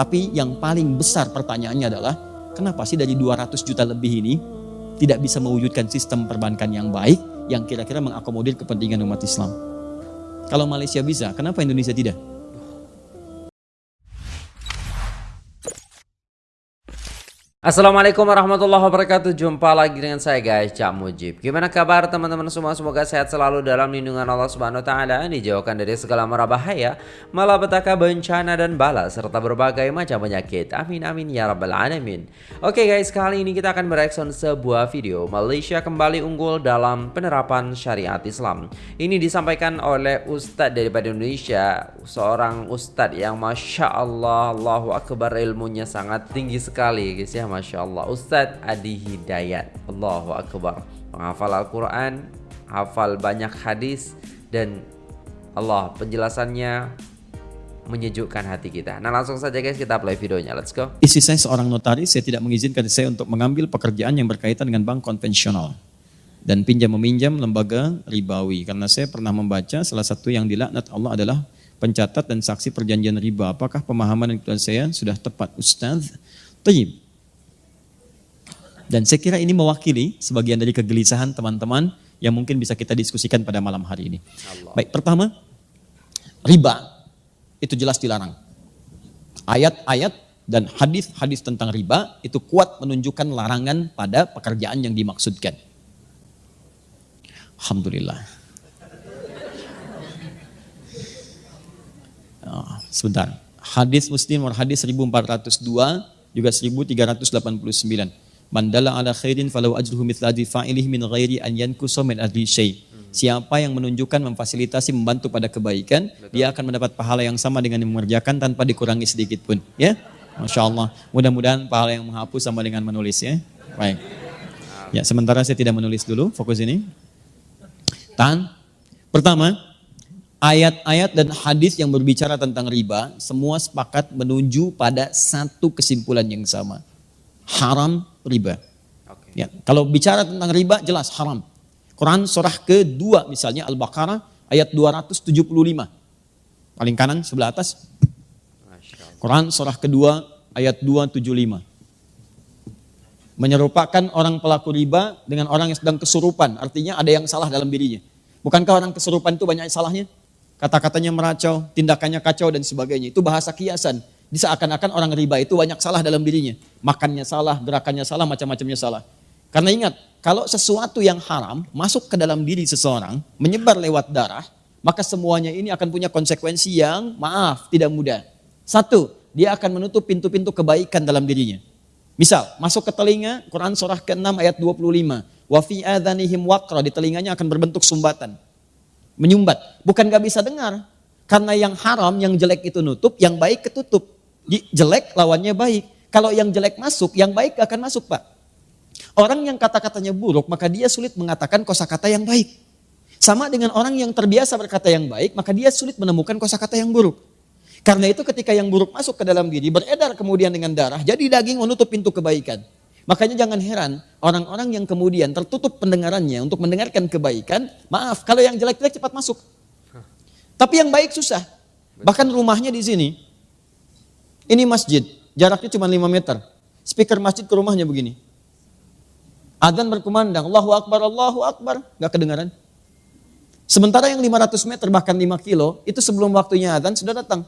Tapi yang paling besar pertanyaannya adalah, kenapa sih dari 200 juta lebih ini tidak bisa mewujudkan sistem perbankan yang baik yang kira-kira mengakomodir kepentingan umat Islam? Kalau Malaysia bisa, kenapa Indonesia tidak? Assalamualaikum warahmatullahi wabarakatuh. Jumpa lagi dengan saya guys Cak Mujib. Gimana kabar teman-teman semua? Semoga sehat selalu dalam lindungan Allah subhanahu ta'ala Dijauhkan dari segala mara bahaya Malapetaka bencana dan bala Serta berbagai macam penyakit. Amin amin ya rabbal alamin. Oke guys kali ini kita akan mereaction sebuah video Malaysia kembali unggul dalam penerapan syariat Islam. Ini disampaikan oleh Ustadz daripada Indonesia Seorang Ustadz yang Masya Allah Allahu Akbar ilmunya sangat tinggi sekali guys ya Masya Allah. Ustadz Adi Hidayat. Allahu Akbar. Menghafal Al-Quran Hafal banyak hadis Dan Allah penjelasannya Menyejukkan hati kita. Nah langsung saja guys kita play videonya. Let's go. Isi saya seorang notaris Saya tidak mengizinkan saya untuk mengambil pekerjaan yang berkaitan dengan bank konvensional dan pinjam meminjam lembaga ribawi. Karena saya pernah membaca salah satu yang dilaknat Allah adalah pencatat dan saksi perjanjian riba. Apakah pemahaman dan saya sudah tepat Ustaz? Tayyib dan saya kira ini mewakili sebagian dari kegelisahan teman-teman yang mungkin bisa kita diskusikan pada malam hari ini. Allah. Baik, pertama, riba itu jelas dilarang. Ayat-ayat dan hadis-hadis tentang riba itu kuat menunjukkan larangan pada pekerjaan yang dimaksudkan. Alhamdulillah. Oh, sebentar. Hadis Muslim hadis 1402 juga 1389. Mandala ala khairin falau ajruhu mithla fa'ilih min ghairi an yankusa min adli syai. Siapa yang menunjukkan, memfasilitasi, membantu pada kebaikan, Betul. dia akan mendapat pahala yang sama dengan yang mengerjakan tanpa dikurangi sedikit pun. Ya, Masya Allah. Mudah-mudahan pahala yang menghapus sama dengan menulis ya. Baik. Ya, sementara saya tidak menulis dulu, fokus ini. Tan. Pertama, ayat-ayat dan hadis yang berbicara tentang riba, semua sepakat menuju pada satu kesimpulan yang sama. Haram riba. Okay. Ya, kalau bicara tentang riba jelas haram. Quran surah kedua misalnya Al-Baqarah ayat 275. Paling kanan sebelah atas. Quran surah kedua ayat 275. Menyerupakan orang pelaku riba dengan orang yang sedang kesurupan. Artinya ada yang salah dalam dirinya. Bukankah orang kesurupan itu banyak salahnya? Kata-katanya meracau, tindakannya kacau dan sebagainya. Itu bahasa kiasan. Diseakan-akan orang riba itu banyak salah dalam dirinya. Makannya salah, gerakannya salah, macam-macamnya salah. Karena ingat, kalau sesuatu yang haram masuk ke dalam diri seseorang, menyebar lewat darah, maka semuanya ini akan punya konsekuensi yang maaf, tidak mudah. Satu, dia akan menutup pintu-pintu kebaikan dalam dirinya. Misal, masuk ke telinga, Quran surah ke-6 ayat 25. Wa fi adhanihim waqra, di telinganya akan berbentuk sumbatan. Menyumbat. Bukan gak bisa dengar. Karena yang haram, yang jelek itu nutup, yang baik ketutup jelek lawannya baik. Kalau yang jelek masuk, yang baik akan masuk Pak. Orang yang kata-katanya buruk, maka dia sulit mengatakan kosakata yang baik. Sama dengan orang yang terbiasa berkata yang baik, maka dia sulit menemukan kosakata yang buruk. Karena itu ketika yang buruk masuk ke dalam diri, beredar kemudian dengan darah, jadi daging menutup pintu kebaikan. Makanya jangan heran orang-orang yang kemudian tertutup pendengarannya untuk mendengarkan kebaikan, maaf kalau yang jelek-jelek cepat masuk. Tapi yang baik susah. Bahkan rumahnya di sini, ini masjid, jaraknya cuma 5 meter. Speaker masjid ke rumahnya begini. Adzan berkumandang, Allahu Akbar, Allahu Akbar. Gak kedengaran. Sementara yang 500 meter bahkan 5 kilo, itu sebelum waktunya adzan sudah datang.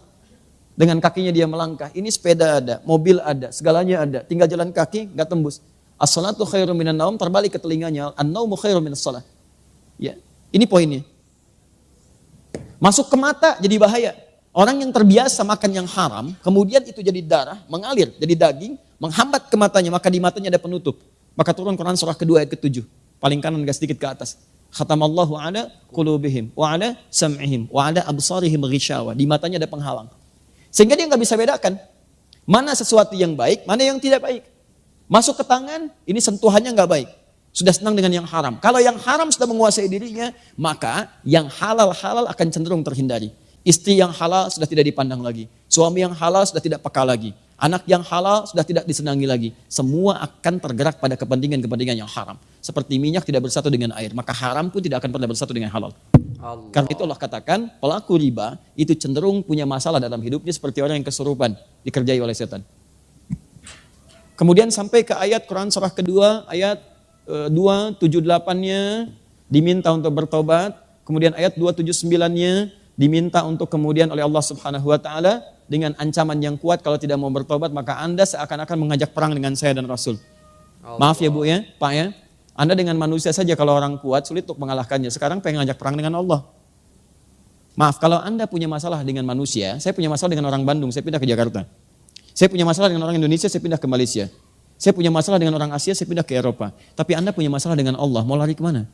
Dengan kakinya dia melangkah. Ini sepeda ada, mobil ada, segalanya ada. Tinggal jalan kaki, gak tembus. As-salatu khairu minan naum, terbalik ke telinganya. An-naumu khairu minas salat. Ya, ini poinnya. Masuk ke mata jadi bahaya. Orang yang terbiasa makan yang haram, kemudian itu jadi darah, mengalir, jadi daging, menghambat ke matanya, maka di matanya ada penutup. Maka turun Quran surah kedua ayat ketujuh. Paling kanan gak sedikit ke atas. Khatamallahu ala qulubihim wa ala sam'ihim wa ala absarihim. Di matanya ada penghalang. Sehingga dia nggak bisa bedakan mana sesuatu yang baik, mana yang tidak baik. Masuk ke tangan, ini sentuhannya nggak baik. Sudah senang dengan yang haram. Kalau yang haram sudah menguasai dirinya, maka yang halal-halal akan cenderung terhindari. Istri yang halal sudah tidak dipandang lagi. Suami yang halal sudah tidak peka lagi. Anak yang halal sudah tidak disenangi lagi. Semua akan tergerak pada kepentingan-kepentingan yang haram. Seperti minyak tidak bersatu dengan air, maka haram pun tidak akan pernah bersatu dengan halal. Allah. Karena itu Allah katakan pelaku riba itu cenderung punya masalah dalam hidupnya seperti orang yang kesurupan dikerjai oleh setan. Kemudian sampai ke ayat Quran surah kedua ayat e, 278-nya diminta untuk bertobat, kemudian ayat 279-nya diminta untuk kemudian oleh Allah Subhanahu wa taala dengan ancaman yang kuat kalau tidak mau bertobat maka Anda seakan-akan mengajak perang dengan saya dan Rasul. Maaf ya Bu ya, Pak ya. Anda dengan manusia saja kalau orang kuat sulit untuk mengalahkannya. Sekarang pengen ngajak perang dengan Allah. Maaf, kalau Anda punya masalah dengan manusia, saya punya masalah dengan orang Bandung, saya pindah ke Jakarta. Saya punya masalah dengan orang Indonesia, saya pindah ke Malaysia. Saya punya masalah dengan orang Asia, saya pindah ke Eropa. Tapi Anda punya masalah dengan Allah, mau lari ke mana?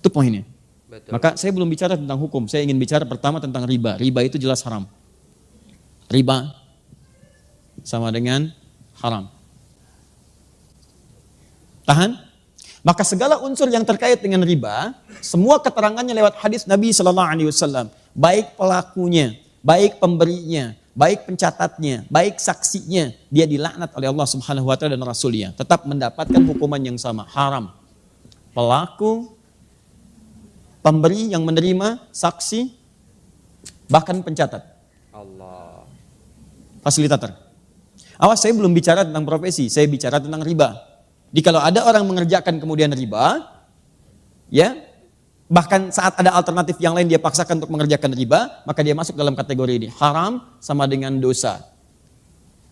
Itu poinnya. Betul. Maka saya belum bicara tentang hukum, saya ingin bicara pertama tentang riba. Riba itu jelas haram. Riba sama dengan haram. Tahan? Maka segala unsur yang terkait dengan riba, semua keterangannya lewat hadis Nabi Shallallahu Alaihi Wasallam, baik pelakunya, baik pemberinya, baik pencatatnya, baik saksinya, dia dilaknat oleh Allah Subhanahu Wa Taala dan Rasulnya, tetap mendapatkan hukuman yang sama, haram. Pelaku, pemberi yang menerima, saksi, bahkan pencatat, Allah. fasilitator. Awas, saya belum bicara tentang profesi, saya bicara tentang riba. Jadi kalau ada orang mengerjakan kemudian riba, ya, bahkan saat ada alternatif yang lain dia paksakan untuk mengerjakan riba, maka dia masuk dalam kategori ini. Haram sama dengan dosa.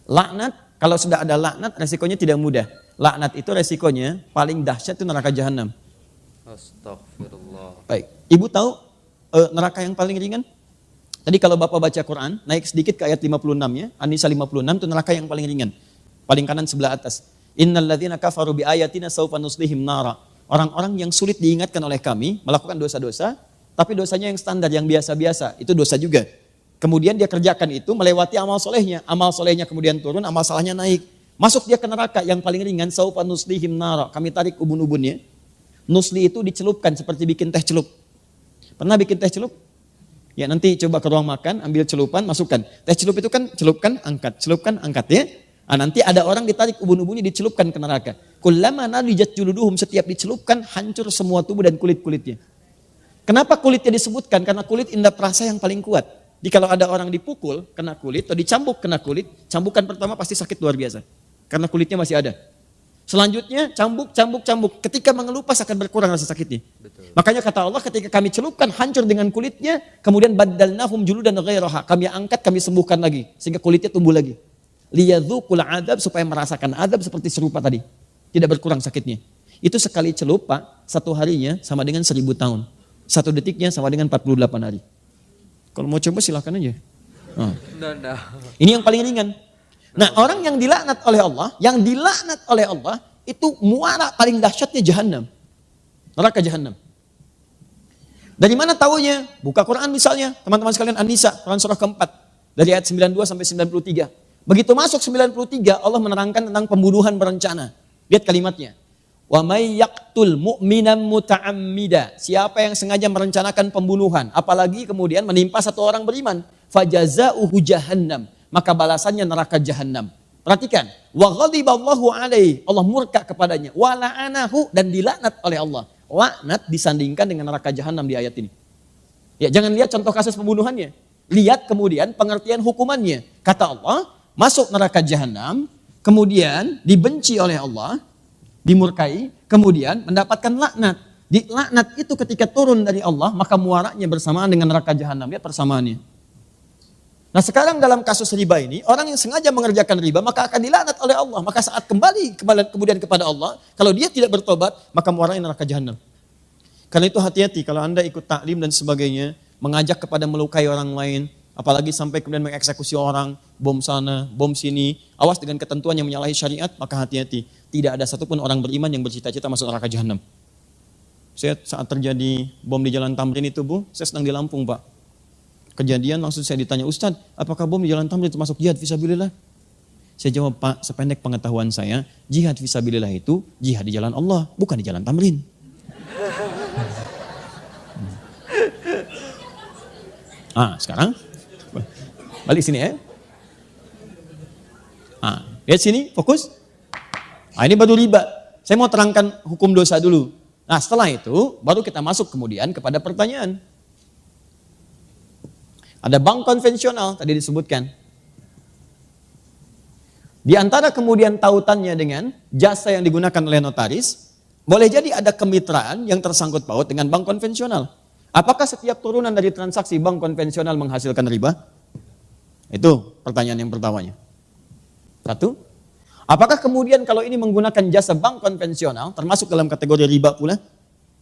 Laknat, kalau sudah ada laknat, resikonya tidak mudah. Laknat itu resikonya paling dahsyat itu neraka jahanam. Astagfirullah. Baik, ibu tahu eh, neraka yang paling ringan? Tadi kalau bapak baca Quran, naik sedikit ke ayat 56 ya, An-Nisa 56 itu neraka yang paling ringan. Paling kanan sebelah atas. Innalladzina kafaru bi ayatina saufa nuslihim nara. Orang-orang yang sulit diingatkan oleh kami melakukan dosa-dosa, tapi dosanya yang standar, yang biasa-biasa, itu dosa juga. Kemudian dia kerjakan itu melewati amal solehnya, amal solehnya kemudian turun, amal salahnya naik. Masuk dia ke neraka yang paling ringan, saufa nuslihim nara. Kami tarik ubun-ubunnya. Nusli itu dicelupkan seperti bikin teh celup. Pernah bikin teh celup? Ya nanti coba ke ruang makan, ambil celupan, masukkan. Teh celup itu kan celupkan, angkat, celupkan, angkat ya. Nah, nanti ada orang ditarik ubun-ubunnya dicelupkan ke neraka. Kullama nadijat juluduhum setiap dicelupkan hancur semua tubuh dan kulit-kulitnya. Kenapa kulitnya disebutkan? Karena kulit indah perasa yang paling kuat. Jadi kalau ada orang dipukul kena kulit atau dicambuk kena kulit, cambukan pertama pasti sakit luar biasa. Karena kulitnya masih ada. Selanjutnya cambuk, cambuk, cambuk. Ketika mengelupas akan berkurang rasa sakitnya. Betul. Makanya kata Allah ketika kami celupkan hancur dengan kulitnya, kemudian badalnahum juludan ghairaha. Kami angkat, kami sembuhkan lagi sehingga kulitnya tumbuh lagi. Liyadzukul adab supaya merasakan adab seperti serupa tadi. Tidak berkurang sakitnya. Itu sekali celup Pak, satu harinya sama dengan seribu tahun. Satu detiknya sama dengan 48 hari. Kalau mau coba silahkan aja. Nah. Ini yang paling ringan. Nah orang yang dilaknat oleh Allah, yang dilaknat oleh Allah, itu muara paling dahsyatnya jahanam. Neraka jahanam. Dari mana tahunya? Buka Quran misalnya, teman-teman sekalian An-Nisa, Quran surah keempat. Dari ayat 92 sampai 93. Begitu masuk 93, Allah menerangkan tentang pembunuhan berencana. Lihat kalimatnya. Wa may yaqtul mu'minan muta'ammida. Siapa yang sengaja merencanakan pembunuhan, apalagi kemudian menimpa satu orang beriman, fajaza'uhu jahannam maka balasannya neraka jahanam. Perhatikan, wa ghadiballahu alaihi, Allah murka kepadanya, wa la'anahu dan dilaknat oleh Allah. Laknat disandingkan dengan neraka jahanam di ayat ini. Ya, jangan lihat contoh kasus pembunuhannya. Lihat kemudian pengertian hukumannya. Kata Allah, masuk neraka jahanam, kemudian dibenci oleh Allah, dimurkai, kemudian mendapatkan laknat. Di laknat itu ketika turun dari Allah, maka muaranya bersamaan dengan neraka jahanam. Lihat persamaannya. Nah sekarang dalam kasus riba ini, orang yang sengaja mengerjakan riba maka akan dilaknat oleh Allah. Maka saat kembali kemudian kepada Allah, kalau dia tidak bertobat, maka muaranya neraka jahanam. Karena itu hati-hati kalau anda ikut taklim dan sebagainya, mengajak kepada melukai orang lain, apalagi sampai kemudian mengeksekusi orang, bom sana, bom sini, awas dengan ketentuan yang menyalahi syariat, maka hati-hati. Tidak ada satupun orang beriman yang bercita-cita masuk neraka jahanam. Saya saat terjadi bom di Jalan Tamrin itu bu, saya sedang di Lampung pak kejadian langsung saya ditanya, Ustadz, apakah bom di jalan tamrin termasuk jihad visabilillah? Saya jawab, Pak, sependek pengetahuan saya, jihad visabilillah itu jihad di jalan Allah, bukan di jalan tamrin. Ah, sekarang balik sini ya. Ah, lihat sini, fokus. Ah, ini baru riba. Saya mau terangkan hukum dosa dulu. Nah setelah itu baru kita masuk kemudian kepada pertanyaan. Ada bank konvensional tadi disebutkan. Di antara kemudian tautannya dengan jasa yang digunakan oleh notaris, boleh jadi ada kemitraan yang tersangkut paut dengan bank konvensional. Apakah setiap turunan dari transaksi bank konvensional menghasilkan riba? Itu pertanyaan yang pertamanya. Satu. Apakah kemudian kalau ini menggunakan jasa bank konvensional, termasuk dalam kategori riba pula?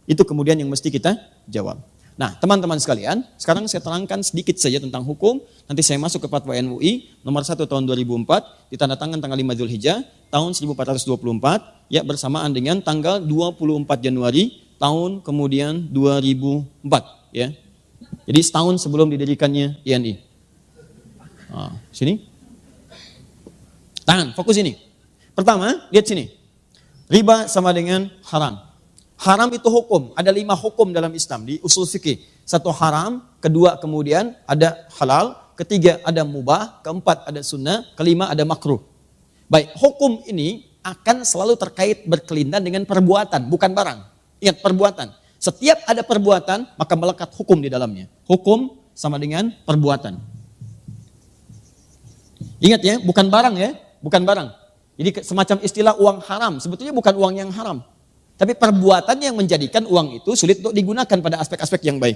Itu kemudian yang mesti kita jawab. Nah, teman-teman sekalian, sekarang saya terangkan sedikit saja tentang hukum. Nanti saya masuk ke Fatwa MUI nomor 1 tahun 2004, ditandatangan tanggal 5 Zulhijjah tahun 1424, ya bersamaan dengan tanggal 24 Januari tahun kemudian 2004, ya. Jadi setahun sebelum didirikannya INI. Nah, sini. Tangan, fokus ini. Pertama, lihat sini. Riba sama dengan haram. Haram itu hukum. Ada lima hukum dalam Islam di usul fikih. Satu haram, kedua kemudian ada halal, ketiga ada mubah, keempat ada sunnah, kelima ada makruh. Baik, hukum ini akan selalu terkait berkelindan dengan perbuatan, bukan barang. Ingat, perbuatan. Setiap ada perbuatan, maka melekat hukum di dalamnya. Hukum sama dengan perbuatan. Ingat ya, bukan barang ya, bukan barang. Jadi semacam istilah uang haram, sebetulnya bukan uang yang haram. Tapi perbuatan yang menjadikan uang itu sulit untuk digunakan pada aspek-aspek yang baik.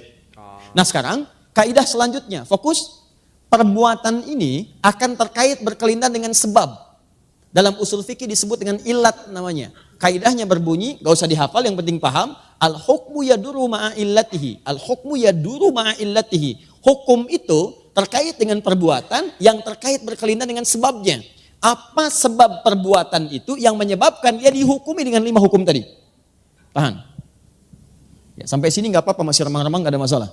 Nah sekarang, kaidah selanjutnya, fokus perbuatan ini akan terkait berkelindan dengan sebab. Dalam usul fikih disebut dengan ilat namanya. Kaidahnya berbunyi, gak usah dihafal, yang penting paham. Al-hukmu yaduru ma'a illatihi. Al-hukmu yaduru ma'a illatihi. Hukum itu terkait dengan perbuatan yang terkait berkelindan dengan sebabnya. Apa sebab perbuatan itu yang menyebabkan dia dihukumi dengan lima hukum tadi? Tahan. Ya, sampai sini nggak apa-apa masih remang-remang nggak ada masalah.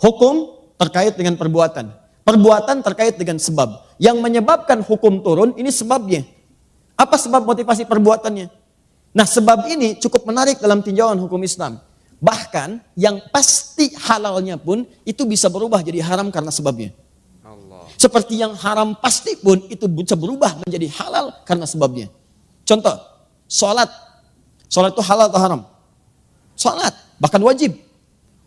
Hukum terkait dengan perbuatan. Perbuatan terkait dengan sebab. Yang menyebabkan hukum turun ini sebabnya. Apa sebab motivasi perbuatannya? Nah sebab ini cukup menarik dalam tinjauan hukum Islam. Bahkan yang pasti halalnya pun itu bisa berubah jadi haram karena sebabnya. Allah. Seperti yang haram pasti pun itu bisa berubah menjadi halal karena sebabnya. Contoh, Sholat. Sholat itu halal atau haram? Sholat, bahkan wajib.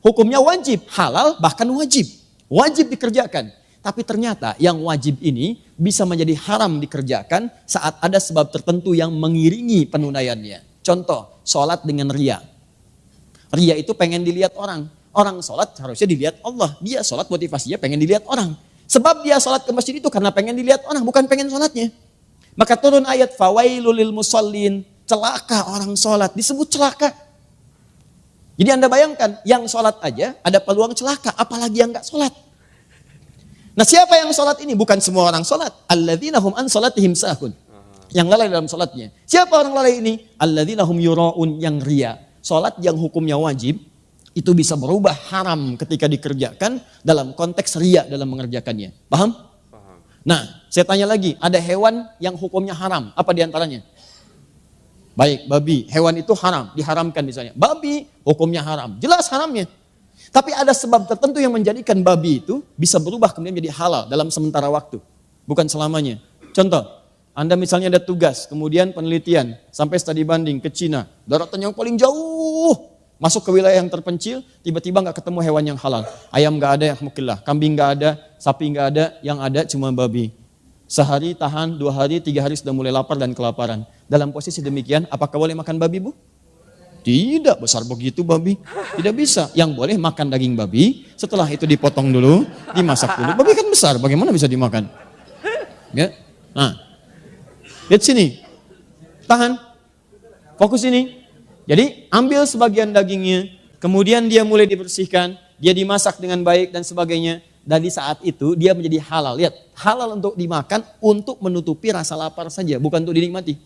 Hukumnya wajib, halal bahkan wajib. Wajib dikerjakan. Tapi ternyata yang wajib ini bisa menjadi haram dikerjakan saat ada sebab tertentu yang mengiringi penunaiannya. Contoh, sholat dengan ria. Ria itu pengen dilihat orang. Orang sholat harusnya dilihat Allah. Dia sholat motivasinya pengen dilihat orang. Sebab dia sholat ke masjid itu karena pengen dilihat orang, bukan pengen sholatnya. Maka turun ayat fawailul musallin celaka orang sholat, disebut celaka. Jadi anda bayangkan, yang sholat aja ada peluang celaka, apalagi yang nggak sholat. Nah siapa yang sholat ini? Bukan semua orang sholat. Alladzina hum an sholatihim sahun. Yang lalai dalam sholatnya. Siapa orang lalai ini? Alladzina hum yura'un yang ria. Sholat yang hukumnya wajib, itu bisa berubah haram ketika dikerjakan dalam konteks ria dalam mengerjakannya. Paham? Paham. Nah, saya tanya lagi, ada hewan yang hukumnya haram. Apa di antaranya? Baik, babi, hewan itu haram, diharamkan misalnya. Babi, hukumnya haram, jelas haramnya. Tapi ada sebab tertentu yang menjadikan babi itu bisa berubah kemudian menjadi halal dalam sementara waktu. Bukan selamanya. Contoh, Anda misalnya ada tugas, kemudian penelitian, sampai studi banding ke Cina, daratan yang paling jauh, masuk ke wilayah yang terpencil, tiba-tiba nggak ketemu hewan yang halal. Ayam nggak ada yang mukillah, kambing nggak ada, sapi nggak ada, yang ada cuma babi. Sehari tahan, dua hari, tiga hari sudah mulai lapar dan kelaparan. Dalam posisi demikian, apakah boleh makan babi bu? Tidak besar begitu babi. Tidak bisa. Yang boleh makan daging babi, setelah itu dipotong dulu, dimasak dulu. Babi kan besar, bagaimana bisa dimakan? Ya. Nah, lihat sini. Tahan. Fokus ini. Jadi ambil sebagian dagingnya, kemudian dia mulai dibersihkan, dia dimasak dengan baik dan sebagainya dan di saat itu dia menjadi halal. Lihat, halal untuk dimakan untuk menutupi rasa lapar saja, bukan untuk dinikmati.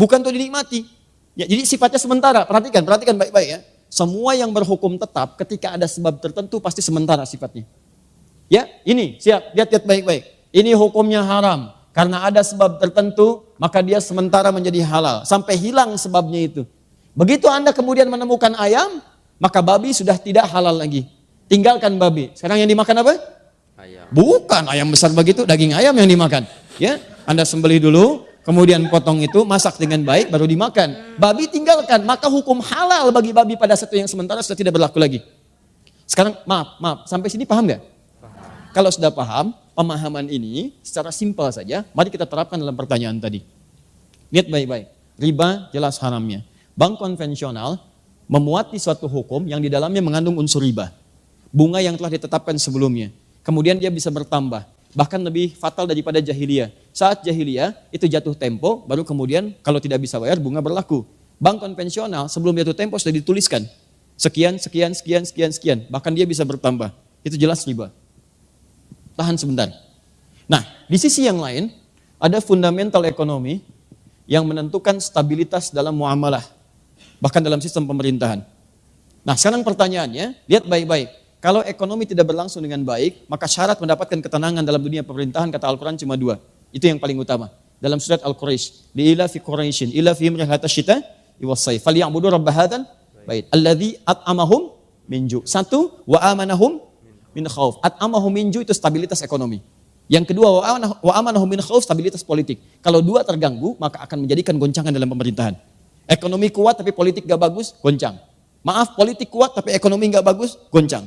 Bukan untuk dinikmati. Ya, jadi sifatnya sementara. Perhatikan, perhatikan baik-baik ya. Semua yang berhukum tetap ketika ada sebab tertentu pasti sementara sifatnya. Ya, ini siap, lihat-lihat baik-baik. Ini hukumnya haram. Karena ada sebab tertentu, maka dia sementara menjadi halal. Sampai hilang sebabnya itu. Begitu Anda kemudian menemukan ayam, maka babi sudah tidak halal lagi. Tinggalkan babi. Sekarang yang dimakan apa? Ayam. Bukan ayam besar begitu, daging ayam yang dimakan. Ya, Anda sembelih dulu, kemudian potong itu, masak dengan baik, baru dimakan. Babi tinggalkan, maka hukum halal bagi babi pada satu yang sementara sudah tidak berlaku lagi. Sekarang maaf, maaf, sampai sini paham nggak? Kalau sudah paham, pemahaman ini secara simpel saja, mari kita terapkan dalam pertanyaan tadi. Lihat baik-baik, riba jelas haramnya. Bank konvensional memuati suatu hukum yang di dalamnya mengandung unsur riba. Bunga yang telah ditetapkan sebelumnya. Kemudian dia bisa bertambah bahkan lebih fatal daripada jahiliyah. Saat jahiliyah itu jatuh tempo, baru kemudian kalau tidak bisa bayar bunga berlaku. Bank konvensional sebelum jatuh tempo sudah dituliskan sekian, sekian, sekian, sekian, sekian. Bahkan dia bisa bertambah. Itu jelas riba. Tahan sebentar. Nah, di sisi yang lain ada fundamental ekonomi yang menentukan stabilitas dalam muamalah, bahkan dalam sistem pemerintahan. Nah, sekarang pertanyaannya, lihat baik-baik. Kalau ekonomi tidak berlangsung dengan baik, maka syarat mendapatkan ketenangan dalam dunia pemerintahan kata Al-Quran cuma dua. Itu yang paling utama. Dalam surat Al-Quraish. Li'ila fi Quraishin, ila fi imrihata syita, iwasai. Faliya'budu rabba hadan, bait. Alladhi at'amahum minju. Satu, wa amanahum min khawf. At'amahum minju itu stabilitas ekonomi. Yang kedua, wa amanahum min khawf, stabilitas politik. Kalau dua terganggu, maka akan menjadikan goncangan dalam pemerintahan. Ekonomi kuat tapi politik gak bagus, goncang. Maaf, politik kuat tapi ekonomi gak bagus, goncang.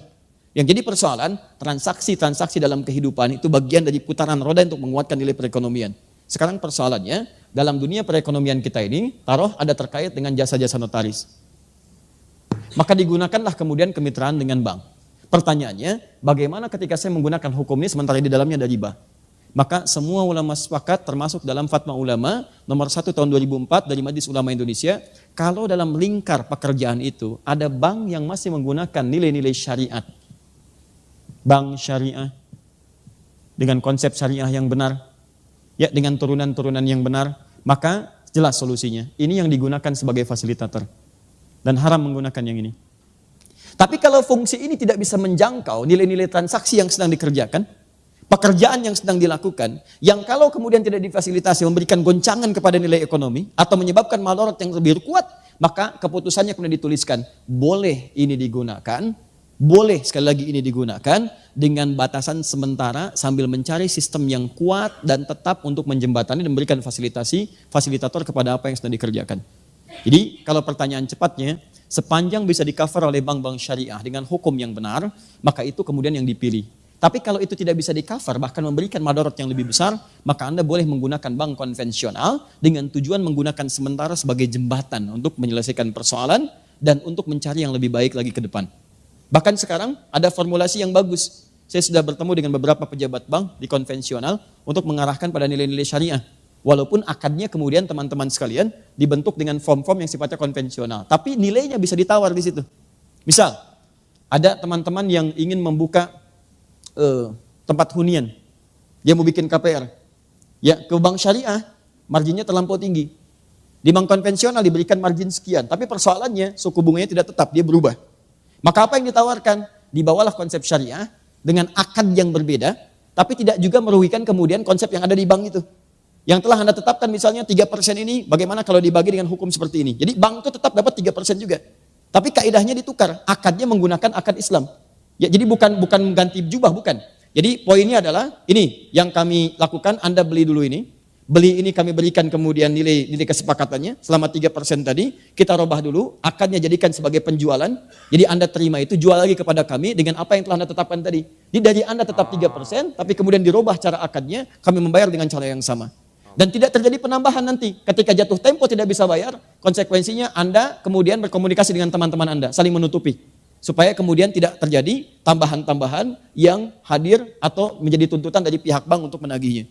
Yang jadi persoalan, transaksi-transaksi dalam kehidupan itu bagian dari putaran roda untuk menguatkan nilai perekonomian. Sekarang persoalannya, dalam dunia perekonomian kita ini, taruh ada terkait dengan jasa-jasa notaris. Maka digunakanlah kemudian kemitraan dengan bank. Pertanyaannya, bagaimana ketika saya menggunakan hukum ini sementara di dalamnya ada riba? Maka semua ulama sepakat termasuk dalam fatwa ulama nomor 1 tahun 2004 dari Majelis Ulama Indonesia, kalau dalam lingkar pekerjaan itu ada bank yang masih menggunakan nilai-nilai syariat, bank syariah dengan konsep syariah yang benar, ya dengan turunan-turunan yang benar, maka jelas solusinya. Ini yang digunakan sebagai fasilitator dan haram menggunakan yang ini. Tapi kalau fungsi ini tidak bisa menjangkau nilai-nilai transaksi yang sedang dikerjakan, pekerjaan yang sedang dilakukan, yang kalau kemudian tidak difasilitasi memberikan goncangan kepada nilai ekonomi atau menyebabkan malorot yang lebih kuat, maka keputusannya kemudian dituliskan, boleh ini digunakan, boleh sekali lagi ini digunakan dengan batasan sementara sambil mencari sistem yang kuat dan tetap untuk menjembatani dan memberikan fasilitasi, fasilitator kepada apa yang sedang dikerjakan. Jadi kalau pertanyaan cepatnya, sepanjang bisa di cover oleh bank-bank syariah dengan hukum yang benar, maka itu kemudian yang dipilih. Tapi kalau itu tidak bisa di cover, bahkan memberikan madorot yang lebih besar, maka Anda boleh menggunakan bank konvensional dengan tujuan menggunakan sementara sebagai jembatan untuk menyelesaikan persoalan dan untuk mencari yang lebih baik lagi ke depan. Bahkan sekarang ada formulasi yang bagus. Saya sudah bertemu dengan beberapa pejabat bank di konvensional untuk mengarahkan pada nilai-nilai syariah. Walaupun akadnya kemudian teman-teman sekalian dibentuk dengan form-form yang sifatnya konvensional. Tapi nilainya bisa ditawar di situ. Misal, ada teman-teman yang ingin membuka uh, tempat hunian. Dia mau bikin KPR. Ya, ke bank syariah, marginnya terlampau tinggi. Di bank konvensional diberikan margin sekian. Tapi persoalannya suku bunganya tidak tetap, dia berubah. Maka apa yang ditawarkan? Dibawalah konsep syariah dengan akad yang berbeda, tapi tidak juga merugikan kemudian konsep yang ada di bank itu. Yang telah Anda tetapkan misalnya 3% ini, bagaimana kalau dibagi dengan hukum seperti ini? Jadi bank itu tetap dapat 3% juga. Tapi kaidahnya ditukar, akadnya menggunakan akad Islam. Ya, jadi bukan bukan mengganti jubah, bukan. Jadi poinnya adalah ini yang kami lakukan, Anda beli dulu ini, beli ini kami berikan kemudian nilai nilai kesepakatannya selama 3% tadi, kita robah dulu, akadnya jadikan sebagai penjualan, jadi Anda terima itu, jual lagi kepada kami dengan apa yang telah Anda tetapkan tadi. Jadi dari Anda tetap 3%, tapi kemudian dirubah cara akadnya, kami membayar dengan cara yang sama. Dan tidak terjadi penambahan nanti. Ketika jatuh tempo tidak bisa bayar, konsekuensinya Anda kemudian berkomunikasi dengan teman-teman Anda, saling menutupi. Supaya kemudian tidak terjadi tambahan-tambahan yang hadir atau menjadi tuntutan dari pihak bank untuk menagihnya.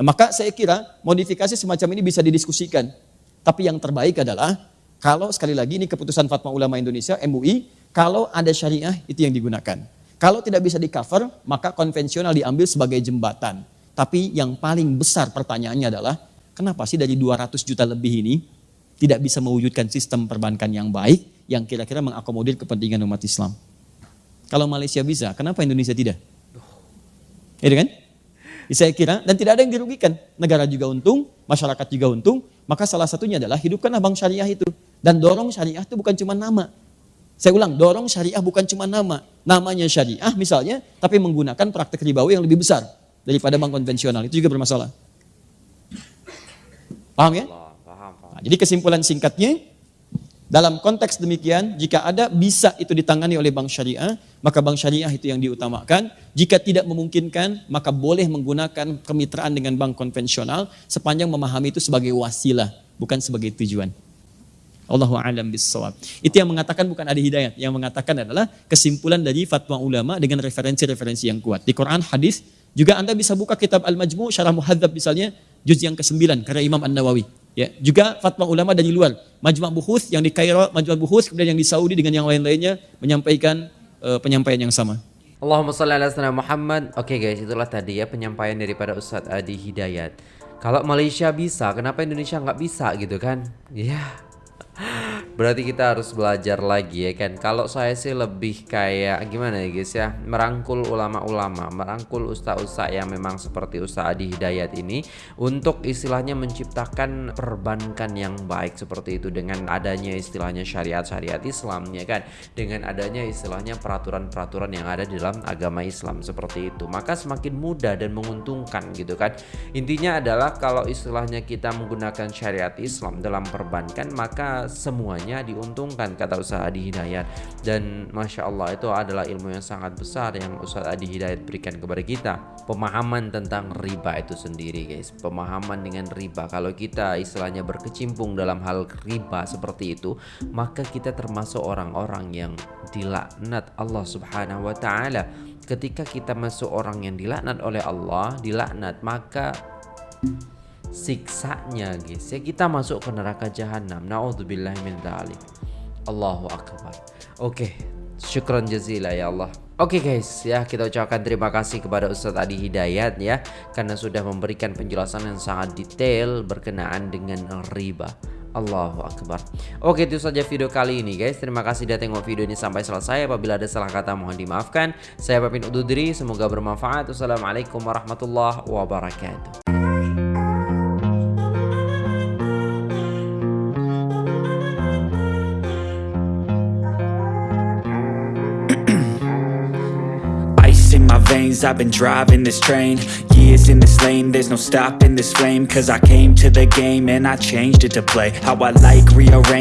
Maka saya kira modifikasi semacam ini bisa didiskusikan. Tapi yang terbaik adalah kalau sekali lagi ini keputusan Fatwa Ulama Indonesia MUI, kalau ada syariah itu yang digunakan. Kalau tidak bisa di cover, maka konvensional diambil sebagai jembatan. Tapi yang paling besar pertanyaannya adalah, kenapa sih dari 200 juta lebih ini tidak bisa mewujudkan sistem perbankan yang baik yang kira-kira mengakomodir kepentingan umat Islam? Kalau Malaysia bisa, kenapa Indonesia tidak? Ya kan? Saya kira, dan tidak ada yang dirugikan. Negara juga untung, masyarakat juga untung, maka salah satunya adalah hidupkanlah bank syariah itu. Dan dorong syariah itu bukan cuma nama. Saya ulang, dorong syariah bukan cuma nama. Namanya syariah misalnya, tapi menggunakan praktek ribawi yang lebih besar daripada bank konvensional. Itu juga bermasalah. Paham ya? Allah, paham, paham. Nah, jadi kesimpulan singkatnya, dalam konteks demikian, jika ada bisa itu ditangani oleh bank syariah, maka bank syariah itu yang diutamakan. Jika tidak memungkinkan, maka boleh menggunakan kemitraan dengan bank konvensional sepanjang memahami itu sebagai wasilah, bukan sebagai tujuan. Allahu a'lam bissawab. Itu yang mengatakan bukan ada hidayat, yang mengatakan adalah kesimpulan dari fatwa ulama dengan referensi-referensi yang kuat. Di Quran, hadis, juga Anda bisa buka kitab Al-Majmu' Syarah Muhadzab misalnya, juz yang ke-9 karya Imam An-Nawawi. Ya, juga fatwa ulama dari luar. Majma' Buhuth yang di Kairo, Majma' Buhuth kemudian yang di Saudi dengan yang lain-lainnya menyampaikan uh, penyampaian yang sama. Allahumma salli ala sayyidina Muhammad. Oke guys, itulah tadi ya penyampaian daripada Ustadz Adi Hidayat. Kalau Malaysia bisa, kenapa Indonesia nggak bisa gitu kan? Ya. Berarti kita harus belajar lagi ya kan. Kalau saya sih lebih kayak gimana ya guys ya, merangkul ulama-ulama, merangkul ustaz-ustaz yang memang seperti Ustaz Adi Hidayat ini untuk istilahnya menciptakan perbankan yang baik seperti itu dengan adanya istilahnya syariat-syariat Islam ya kan. Dengan adanya istilahnya peraturan-peraturan yang ada di dalam agama Islam seperti itu. Maka semakin mudah dan menguntungkan gitu kan. Intinya adalah kalau istilahnya kita menggunakan syariat Islam dalam perbankan maka semuanya diuntungkan kata Ustaz Adi Hidayat. Dan Masya Allah itu adalah ilmu yang sangat besar yang Ustaz Adi Hidayat berikan kepada kita. Pemahaman tentang riba itu sendiri guys. Pemahaman dengan riba. Kalau kita istilahnya berkecimpung dalam hal riba seperti itu maka kita termasuk orang-orang yang dilaknat Allah subhanahu wa ta'ala. Ketika kita masuk orang yang dilaknat oleh Allah dilaknat maka siksanya guys. Ya kita masuk ke neraka jahanam naudzubillah min dzalik Allahu akbar. Oke syukran jazila ya Allah. Oke guys. Ya kita ucapkan terima kasih kepada Ustadz Adi Hidayat ya karena sudah memberikan penjelasan yang sangat detail berkenaan dengan riba. Allahu Akbar. Oke itu saja video kali ini guys. Terima kasih sudah tengok video ini sampai selesai. Apabila ada salah kata mohon dimaafkan. Saya pamit undur diri. Semoga bermanfaat. Wassalamualaikum warahmatullahi wabarakatuh I've been driving this train Years in this lane, there's no stopping this flame Cause I came to the game and I changed it to play How I like, rearrange